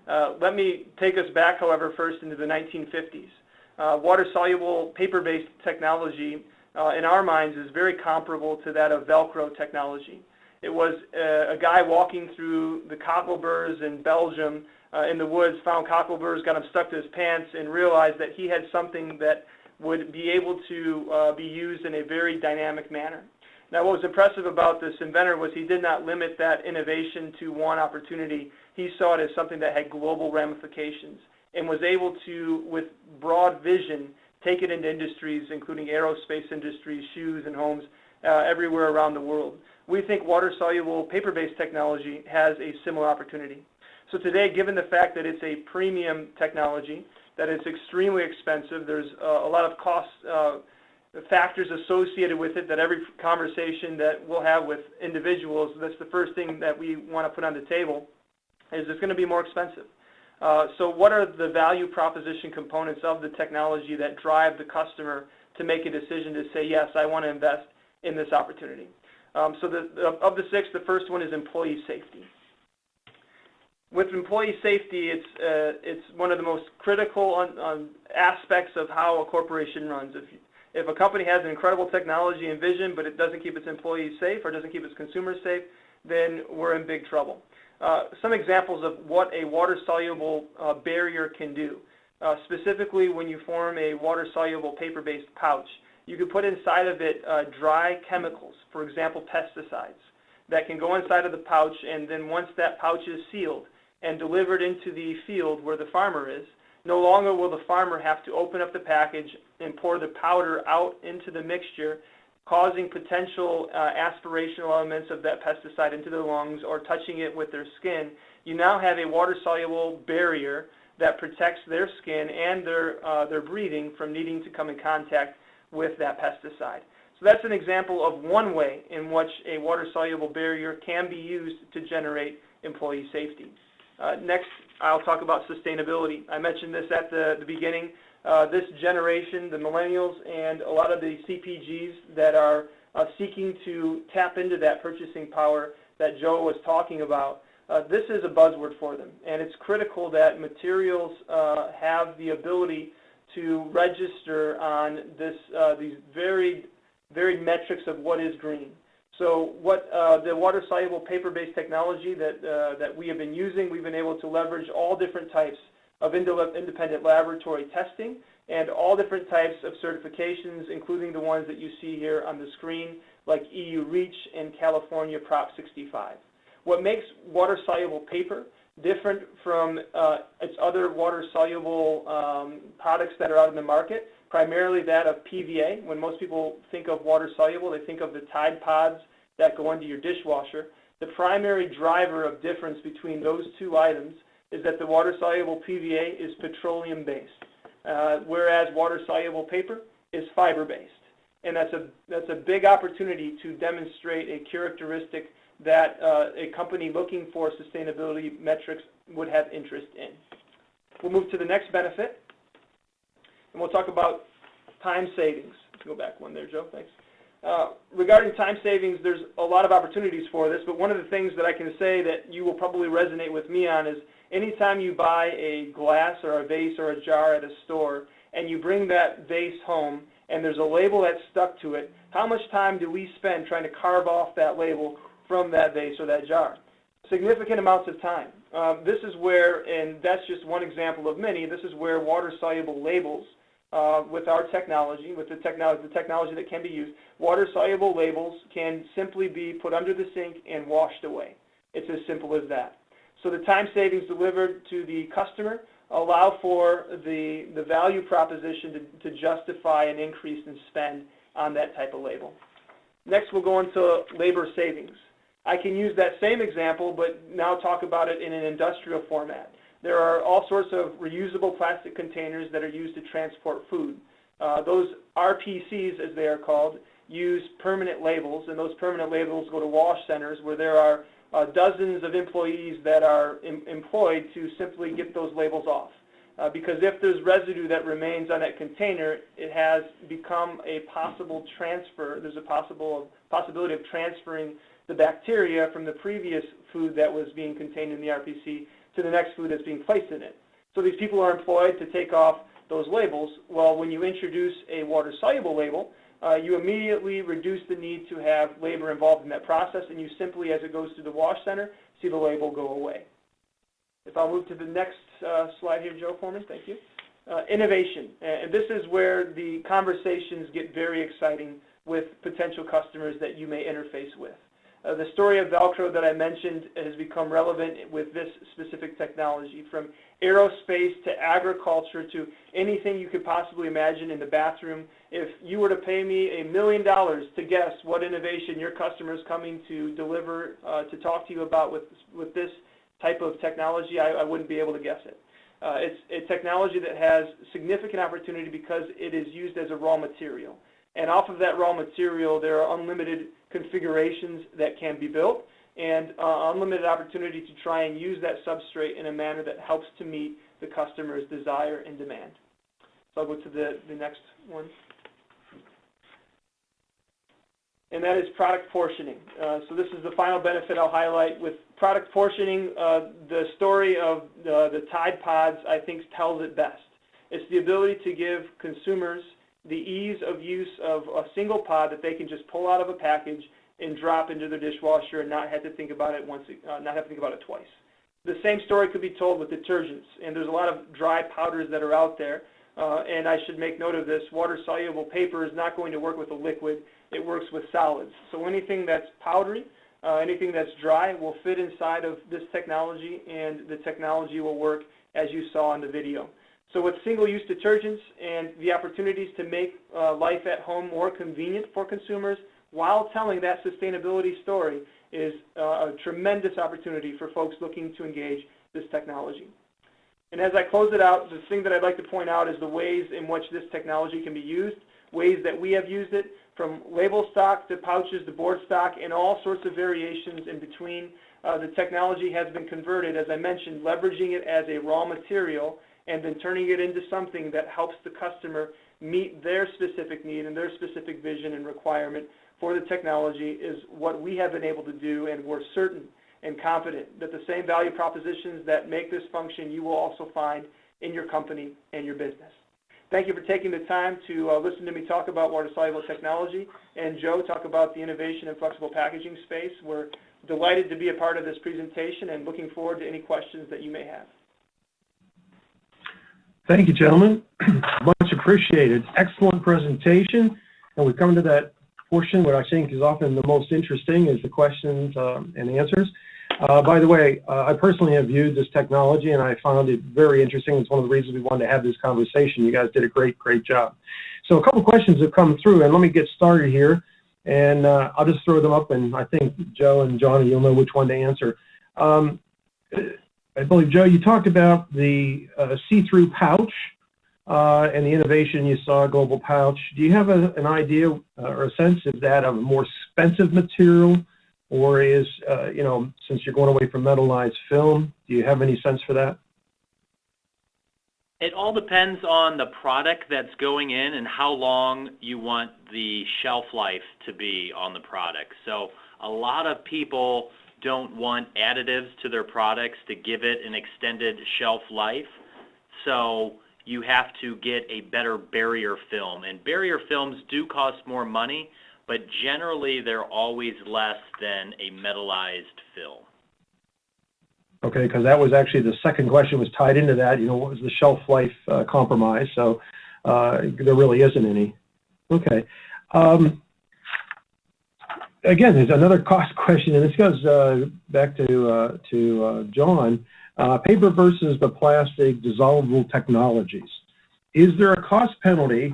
Uh, let me take us back, however, first into the 1950s. Uh, water-soluble paper-based technology, uh, in our minds, is very comparable to that of Velcro technology. It was uh, a guy walking through the cockleburs in Belgium uh, in the woods, found cockleburs, got them stuck to his pants, and realized that he had something that would be able to uh, be used in a very dynamic manner. Now, what was impressive about this inventor was he did not limit that innovation to one opportunity. He saw it as something that had global ramifications and was able to, with broad vision, take it into industries, including aerospace industries, shoes, and homes, uh, everywhere around the world. We think water-soluble paper-based technology has a similar opportunity. So today, given the fact that it's a premium technology, that it's extremely expensive, there's uh, a lot of cost uh, factors associated with it that every conversation that we'll have with individuals, that's the first thing that we want to put on the table, is it's going to be more expensive. Uh, so what are the value proposition components of the technology that drive the customer to make a decision to say, yes, I want to invest in this opportunity? Um, so the, of the six, the first one is employee safety with employee safety, it's uh, it's one of the most critical on, on aspects of how a corporation runs. If if a company has an incredible technology and vision, but it doesn't keep its employees safe or doesn't keep its consumers safe, then we're in big trouble. Uh, some examples of what a water-soluble uh, barrier can do. Uh, specifically, when you form a water-soluble paper-based pouch, you can put inside of it uh, dry chemicals, for example, pesticides, that can go inside of the pouch, and then once that pouch is sealed, and delivered into the field where the farmer is, no longer will the farmer have to open up the package and pour the powder out into the mixture, causing potential uh, aspirational elements of that pesticide into their lungs or touching it with their skin. You now have a water-soluble barrier that protects their skin and their, uh, their breathing from needing to come in contact with that pesticide. So that's an example of one way in which a water-soluble barrier can be used to generate employee safety. Uh, next, I'll talk about sustainability. I mentioned this at the, beginning. Uh, this generation, the millennials, and a lot of the CPGs that are uh, seeking to tap into that purchasing power that Joe was talking about, this is a buzzword for them. And it's critical that materials have the ability to register on this, these varied, varied metrics of what is green. So what uh, the water-soluble paper-based technology that, uh, that we have been using, we've been able to leverage all different types of independent laboratory testing and all different types of certifications, including the ones that you see here on the screen, like EU REACH and California Prop 65. What makes water-soluble paper different from uh, its other water-soluble um, products that are out in the market primarily that of PVA. When most people think of water soluble, they think of the Tide Pods that go into your dishwasher. The primary driver of difference between those two items is that the water soluble PVA is petroleum based, uh, whereas water soluble paper is fiber based. and that's a, that's a big opportunity to demonstrate a characteristic that uh, a company looking for sustainability metrics would have interest in. We'll move to the next benefit, and we'll talk about time savings. Go back one there, Joe, thanks. Uh, regarding time savings, there's a lot of opportunities for this, but one of the things that I can say that you will probably resonate with me on is anytime you buy a glass or a vase or a jar at a store and you bring that vase home and there's a label that's stuck to it, how much time do we spend trying to carve off that label from that vase or that jar? Significant amounts of time. Um, this is where, and that's just one example of many, this is where water-soluble labels uh, with our technology, with the technology, the technology that can be used, water-soluble labels can simply be put under the sink and washed away. It's as simple as that. So the time savings delivered to the customer allow for the, the value proposition to, to justify an increase in spend on that type of label. Next, we'll go into labor savings. I can use that same example, but now talk about it in an industrial format. There are all sorts of reusable plastic containers that are used to transport food. Uh, those RPCs, as they are called, use permanent labels, and those permanent labels go to wash centers where there are uh, dozens of employees that are em employed to simply get those labels off. Uh, because if there's residue that remains on that container, it has become a possible transfer. There's a possible possibility of transferring the bacteria from the previous food that was being contained in the RPC to the next food that's being placed in it. So these people are employed to take off those labels. Well, when you introduce a water-soluble label, uh, you immediately reduce the need to have labor involved in that process, and you simply, as it goes through the wash center, see the label go away. If I'll move to the next uh, slide here, Joe, for thank you. Uh, innovation, and this is where the conversations get very exciting with potential customers that you may interface with. Uh, the story of Velcro that I mentioned has become relevant with this specific technology, from aerospace to agriculture to anything you could possibly imagine in the bathroom. If you were to pay me a million dollars to guess what innovation your customer is coming to deliver, uh, to talk to you about with, with this type of technology, I, wouldn't be able to guess it. Uh, it's a technology that has significant opportunity because it is used as a raw material. And off of that raw material, there are unlimited configurations that can be built and uh, unlimited opportunity to try and use that substrate in a manner that helps to meet the customer's desire and demand. So I'll go to the, the next one. And that is product portioning. Uh, so this is the final benefit I'll highlight. With product portioning, uh, the story of the, the Tide Pods, I think, tells it best. It's the ability to give consumers the ease of use of a single pod that they can just pull out of a package and drop into their dishwasher and not have to think about it once, uh, not have to think about it twice. The same story could be told with detergents, and there's a lot of dry powders that are out there. Uh, and I should make note of this: water-soluble paper is not going to work with a liquid; it works with solids. So anything that's powdery, uh, anything that's dry, will fit inside of this technology, and the technology will work as you saw in the video. So with single-use detergents and the opportunities to make uh, life at home more convenient for consumers while telling that sustainability story is uh, a tremendous opportunity for folks looking to engage this technology. And as I close it out, the thing that I'd like to point out is the ways in which this technology can be used, ways that we have used it, from label stock to pouches to board stock and all sorts of variations in between. Uh, the technology has been converted, as I mentioned, leveraging it as a raw material and then turning it into something that helps the customer meet their specific need and their specific vision and requirement for the technology is what we have been able to do, and we're certain and confident that the same value propositions that make this function you will also find in your company and your business. Thank you for taking the time to uh, listen to me talk about water-soluble technology, and Joe talk about the innovation in flexible packaging space. We're delighted to be a part of this presentation and looking forward to any questions that you may have. Thank you, gentlemen. Much appreciated. Excellent presentation. And we come to that portion where I think is often the most interesting is the questions um, and answers. Uh, by the way, uh, I personally have viewed this technology and I found it very interesting. It's one of the reasons we wanted to have this conversation. You guys did a great, great job. So a couple questions have come through and let me get started here. And uh, I'll just throw them up and I think Joe and Johnny, you'll know which one to answer. Um, I believe, Joe, you talked about the uh, see-through pouch uh, and the innovation you saw Global Pouch, do you have a, an idea uh, or a sense of that of a more expensive material, or is, uh, you know, since you're going away from metallized film, do you have any sense for that? It all depends on the product that's going in and how long you want the shelf life to be on the product. So a lot of people don't want additives to their products to give it an extended shelf life. So you have to get a better barrier film. And barrier films do cost more money, but generally they're always less than a metallized film. Okay, because that was actually the second question was tied into that. You know, what was the shelf life uh, compromise? So uh, there really isn't any. Okay. Um, again, there's another cost question, and this goes uh, back to uh, to uh, John. Uh, paper versus the plastic dissolvable technologies. Is there a cost penalty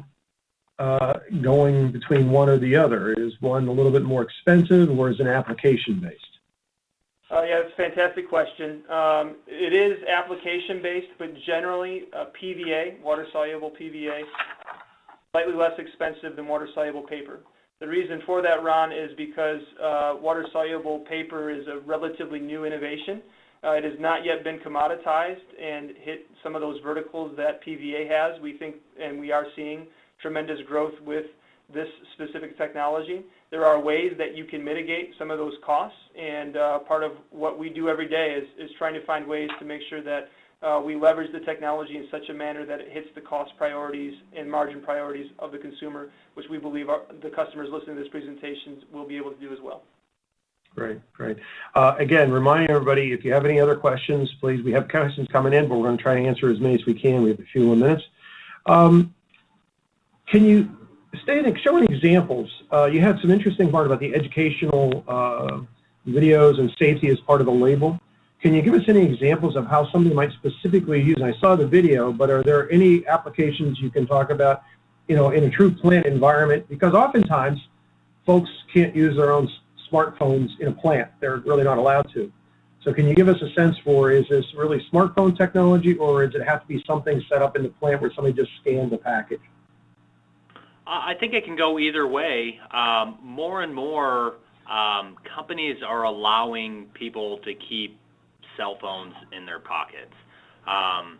uh, going between one or the other? Is one a little bit more expensive, or is it application based? Uh, yeah, that's a fantastic question. Um, it is application based, but generally uh, PVA, water soluble PVA, slightly less expensive than water soluble paper. The reason for that, Ron, is because uh, water soluble paper is a relatively new innovation. Uh, it has not yet been commoditized and hit some of those verticals that PVA has. We think, and we are seeing tremendous growth with this specific technology. There are ways that you can mitigate some of those costs, and uh, part of what we do every day is, trying to find ways to make sure that we leverage the technology in such a manner that it hits the cost priorities and margin priorities of the consumer, which we believe the customers listening to this presentation will be able to do as well. Great, great. Uh, again, reminding everybody, if you have any other questions, please, we have questions coming in, but we're going to try to answer as many as we can. We have a few more minutes. Um, can you show any examples? Uh, you had some interesting part about the educational uh, videos and safety as part of the label. Can you give us any examples of how somebody might specifically use, I saw the video, but are there any applications you can talk about, you know, in a true plant environment? Because oftentimes folks can't use their own smartphones in a plant. They're really not allowed to. So can you give us a sense for, is this really smartphone technology or does it have to be something set up in the plant where somebody just scans the package? I think it can go either way. Um, more and more um, companies are allowing people to keep cell phones in their pockets. Um,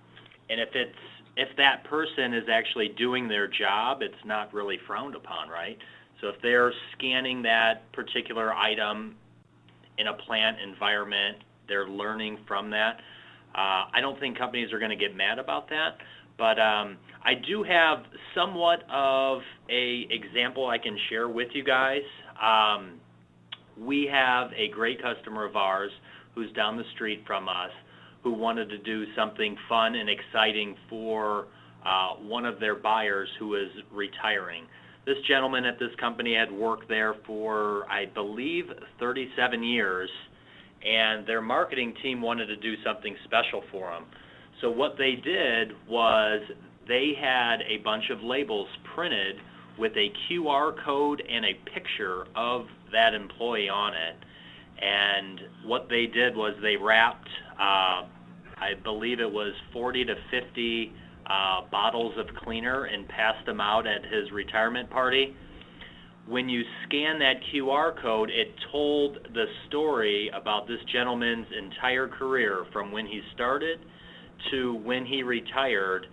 and if it's if that person is actually doing their job, it's not really frowned upon, right? So if they're scanning that particular item in a plant environment, they're learning from that. Uh, I don't think companies are going to get mad about that, but um, I do have somewhat of a example I can share with you guys. Um, we have a great customer of ours who's down the street from us who wanted to do something fun and exciting for uh, one of their buyers who is retiring. This gentleman at this company had worked there for, I believe, 37 years, and their marketing team wanted to do something special for him. So what they did was they had a bunch of labels printed with a QR code and a picture of that employee on it. And what they did was they wrapped, uh, I believe it was 40 to 50 uh, bottles of cleaner and passed them out at his retirement party. When you scan that QR code, it told the story about this gentleman's entire career from when he started to when he retired.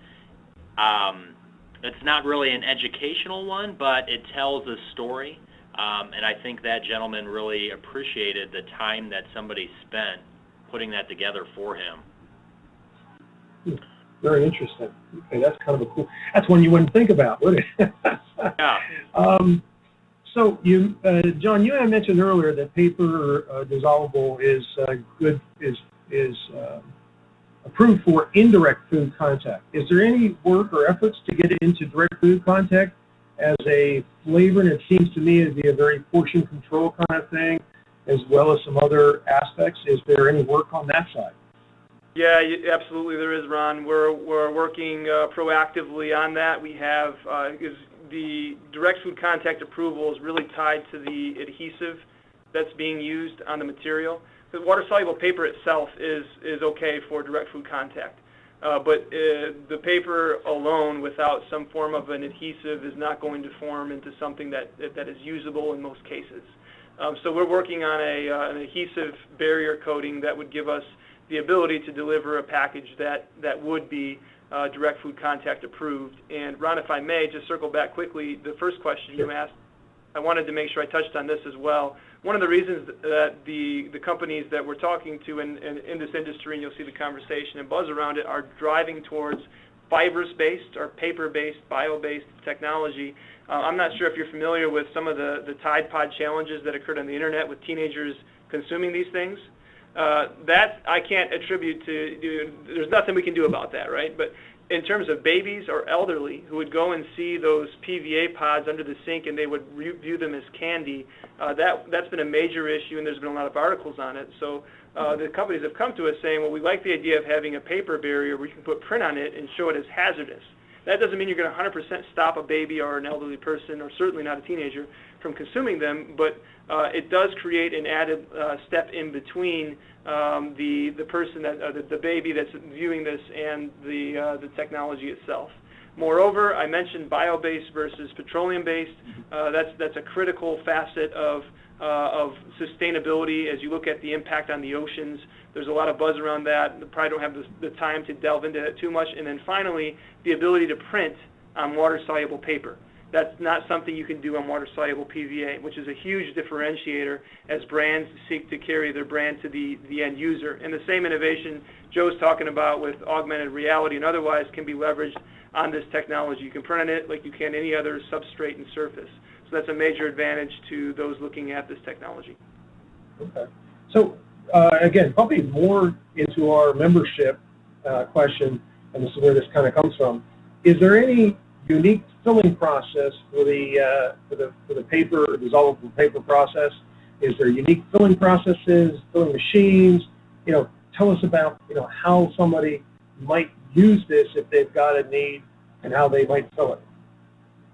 Um, it's not really an educational one, but it tells a story. Um, and I think that gentleman really appreciated the time that somebody spent putting that together for him. Very interesting. Okay, that's kind of a cool. That's one you wouldn't think about, would it? yeah. Um, so you, uh, John, you had mentioned earlier that paper uh, dissolvable is uh, good is is uh, approved for indirect food contact. Is there any work or efforts to get it into direct food contact as a flavor? And it seems to me to be a very portion control kind of thing, as well as some other aspects. Is there any work on that side? Yeah, absolutely there is, Ron. We're, we're working uh, proactively on that. We have, uh, is the direct food contact approval is really tied to the adhesive that's being used on the material. The water-soluble paper itself is, is okay for direct food contact. Uh, but uh, the paper alone, without some form of an adhesive, is not going to form into something that that is usable in most cases. Um, so we're working on a, uh, an adhesive barrier coating that would give us the ability to deliver a package that that would be uh, direct food contact approved. And Ron, if I may, just circle back quickly, the first question you asked, I wanted to make sure I touched on this as well. One of the reasons that the, the companies that we're talking to in, in, in this industry, and you'll see the conversation and buzz around it, are driving towards fibrous-based or paper-based, bio-based technology. Uh, I'm not sure if you're familiar with some of the, the Tide Pod challenges that occurred on the internet with teenagers consuming these things. Uh, that I can't attribute to, there's nothing we can do about that, right? But in terms of babies or elderly who would go and see those PVA pods under the sink and they would view them as candy, uh, that, that's been a major issue and there's been a lot of articles on it. So uh, the companies have come to us saying, well, we like the idea of having a paper barrier where you can put print on it and show it as hazardous. That doesn't mean you're going to 100% stop a baby or an elderly person, or certainly not a teenager, from consuming them, but uh, it does create an added uh, step in between um, the the person that uh, the, the baby that's viewing this and the uh, the technology itself. Moreover, I mentioned bio-based versus petroleum-based. Uh, that's that's a critical facet of uh, of sustainability as you look at the impact on the oceans. There's a lot of buzz around that. I probably don't have the, the time to delve into that too much. And then finally, the ability to print on water-soluble paper. That's not something you can do on water-soluble PVA, which is a huge differentiator as brands seek to carry their brand to the, end user. And the same innovation Joe's talking about with augmented reality and otherwise can be leveraged on this technology. You can print on it like you can any other substrate and surface. So that's a major advantage to those looking at this technology. Okay. So uh, again, probably more into our membership uh, question, and this is where this kind of comes from. Is there any unique filling process for the uh, for the for the paper dissolvable paper process? Is there unique filling processes, filling machines? You know, tell us about you know how somebody might use this if they've got a need and how they might fill it.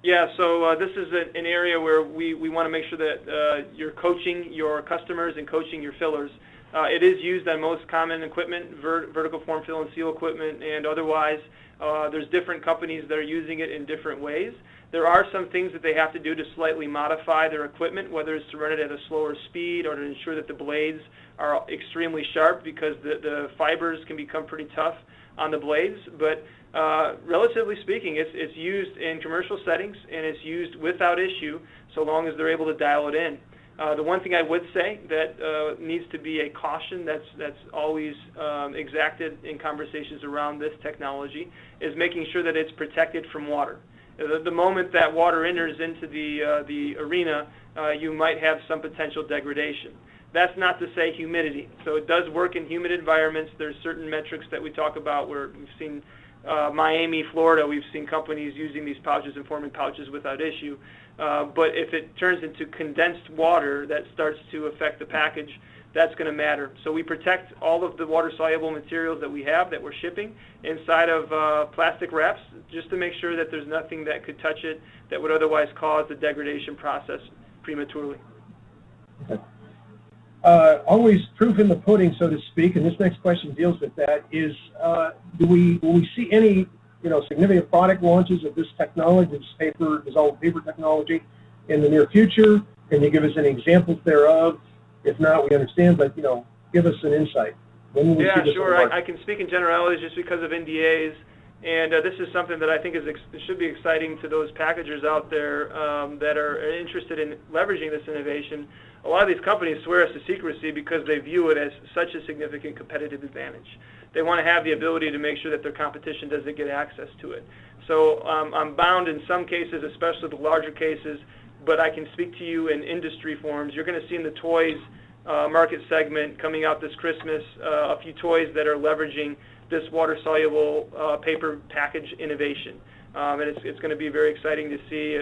Yeah, so uh, this is an area where we, we want to make sure that uh, you're coaching your customers and coaching your fillers. Uh, it is used on most common equipment, vertical form fill and seal equipment and otherwise. Uh, there's different companies that are using it in different ways. There are some things that they have to do to slightly modify their equipment, whether it's to run it at a slower speed or to ensure that the blades are extremely sharp because the, the fibers can become pretty tough on the blades. But uh, relatively speaking, it's, it's used in commercial settings and it's used without issue so long as they're able to dial it in. Uh, the one thing I would say that uh, needs to be a caution that's that's always um, exacted in conversations around this technology is making sure that it's protected from water. The, the moment that water enters into the uh, the arena, uh, you might have some potential degradation. That's not to say humidity. So it does work in humid environments. There's certain metrics that we talk about where we've seen uh, Miami, Florida, we've seen companies using these pouches and forming pouches without issue. Uh, but if it turns into condensed water that starts to affect the package, that's going to matter. So we protect all of the water-soluble materials that we have that we're shipping inside of uh, plastic wraps just to make sure that there's nothing that could touch it that would otherwise cause the degradation process prematurely. Okay. Uh, always proof in the pudding, so to speak, and this next question deals with that, is uh, do we, will we see any you know, significant product launches of this technology, this paper, dissolved paper technology in the near future? Can you give us any examples thereof? If not, we understand, but, you know, give us an insight. When will yeah, sure. I, I, can speak in generalities just because of NDAs. And uh, this is something that I think is should be exciting to those packagers out there um, that are interested in leveraging this innovation. A lot of these companies swear us to secrecy because they view it as such a significant competitive advantage they want to have the ability to make sure that their competition doesn't get access to it. So um, I'm bound in some cases, especially the larger cases, but I can speak to you in industry forms. You're going to see in the toys uh, market segment coming out this Christmas uh, a few toys that are leveraging this water-soluble uh, paper package innovation. Um, and it's, to be very exciting to see.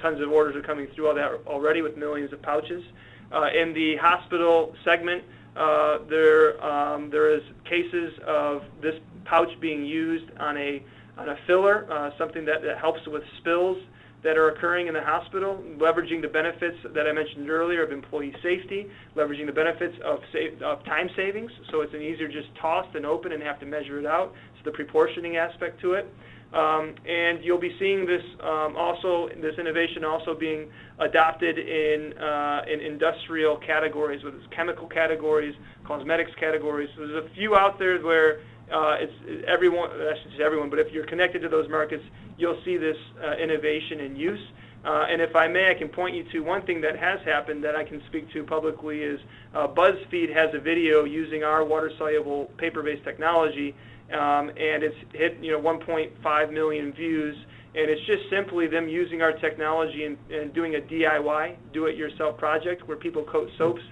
Tons of orders are coming through all that already with millions of pouches. Uh, in the hospital segment, uh, there um, there is cases of this pouch being used on a on a filler, uh, something that helps with spills that are occurring in the hospital, leveraging the benefits that I mentioned earlier of employee safety, leveraging the benefits of, save, of time savings, so it's an easier just toss than open and have to measure it out. So the proportioning aspect to it. Um, and you'll be seeing this um, also, this innovation also being adopted in, uh, in industrial categories, whether it's chemical categories, cosmetics categories. So there's a few out there where it's everyone, I should say everyone, but if you're connected to those markets, you'll see this uh, innovation in use. Uh, and if I may, I can point you to one thing that has happened that I can speak to publicly is uh, BuzzFeed has a video using our water-soluble paper-based technology, um, and it's hit you know 1.5 million views. And it's just simply them using our technology and, and doing a DIY, do-it-yourself project where people coat soaps,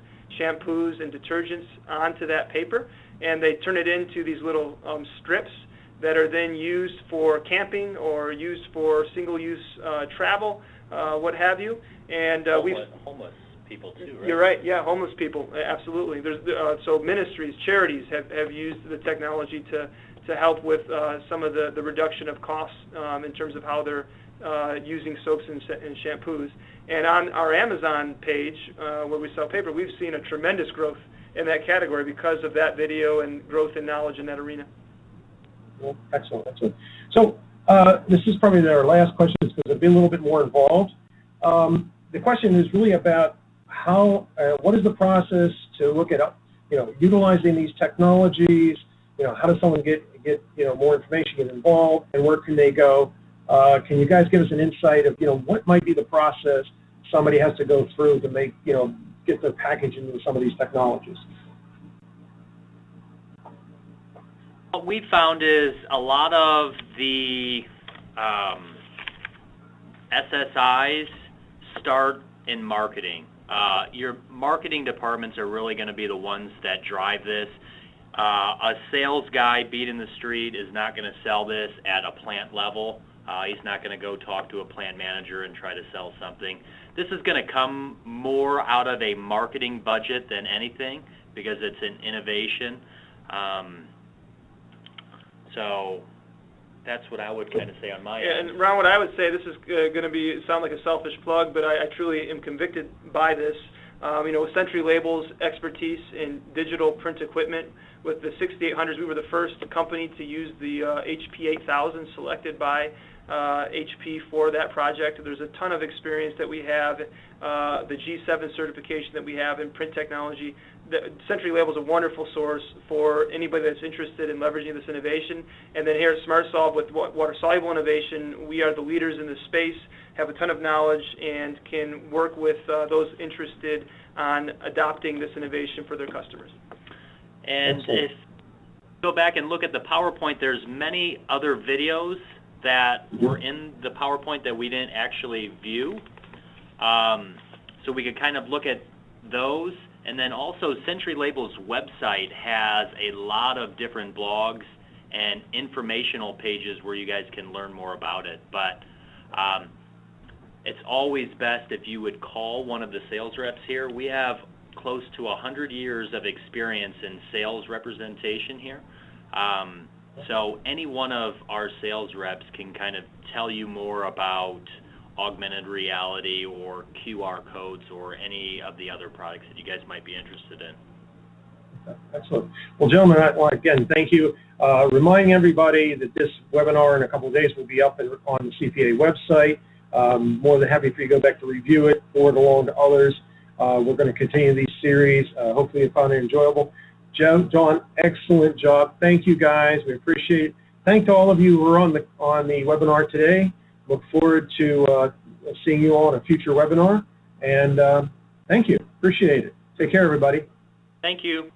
shampoos, and detergents onto that paper, and they turn it into these little um, strips that are then used for camping or used for single-use uh, travel uh, what have you. And uh, we've Homeless, people too, right? you're right. Yeah, homeless people, absolutely. There's uh, so ministries, charities have, have used the technology to to help with uh, some of the, the reduction of costs um, in terms of how they're uh, using soaps and, and shampoos. And on our Amazon page, uh, where we sell paper, we've seen a tremendous growth in that category because of that video and growth in knowledge in that arena. Well, excellent, excellent. So uh, this is probably our last question because it'll be a little bit more involved. Um, the question is really about how, uh, what is the process to look at, you know, utilizing these technologies? You know, how does someone get get you know more information, get involved, and where can they go? Uh, can you guys give us an insight of you know what might be the process somebody has to go through to make you know get their package into some of these technologies? What we found is a lot of the um, SSIs start in marketing. Uh, your marketing departments are really going to be the ones that drive this. Uh, a sales guy beating the street is not going to sell this at a plant level. Uh, he's not going to go talk to a plant manager and try to sell something. This is going to come more out of a marketing budget than anything because it's an innovation. Um, so that's what I would kind of say on my Yeah, end. and Ron, what I would say, this is uh, going to be sound like a selfish plug, but I, I truly am convicted by this. Um, you know, with Century Labels' expertise in digital print equipment, with the 6800s, we were the first company to use the uh, HP 8000 selected by uh, HP for that project. There's a ton of experience that we have, uh, the G7 certification that we have in print technology. The Century Label is a wonderful source for anybody that's interested in leveraging this innovation. And then here at SmartSolve with water-soluble innovation, we are the leaders in this space, have a ton of knowledge, and can work with uh, those interested on adopting this innovation for their customers. And Excellent. if go back and look at the PowerPoint, there's many other videos that were in the PowerPoint that we didn't actually view. Um, so we could kind of look at those. And then also Century Labels website has a lot of different blogs and informational pages where you guys can learn more about it. But um, it's always best if you would call one of the sales reps here. We have close to 100 years of experience in sales representation here. Um, so any one of our sales reps can kind of tell you more about augmented reality or QR codes or any of the other products that you guys might be interested in. Excellent. Well, gentlemen, again thank you. Uh, reminding everybody that this webinar in a couple of days will be up on the CPA website. Um, more than happy for you to go back to review it, forward along to others. Uh, we're going to continue these series. Uh, hopefully you found it enjoyable. Joe, John, excellent job. Thank you guys. We appreciate it. Thank to all of you who are on the on the webinar today. Look forward to uh, seeing you all in a future webinar. And uh, thank you. Appreciate it. Take care, everybody. Thank you.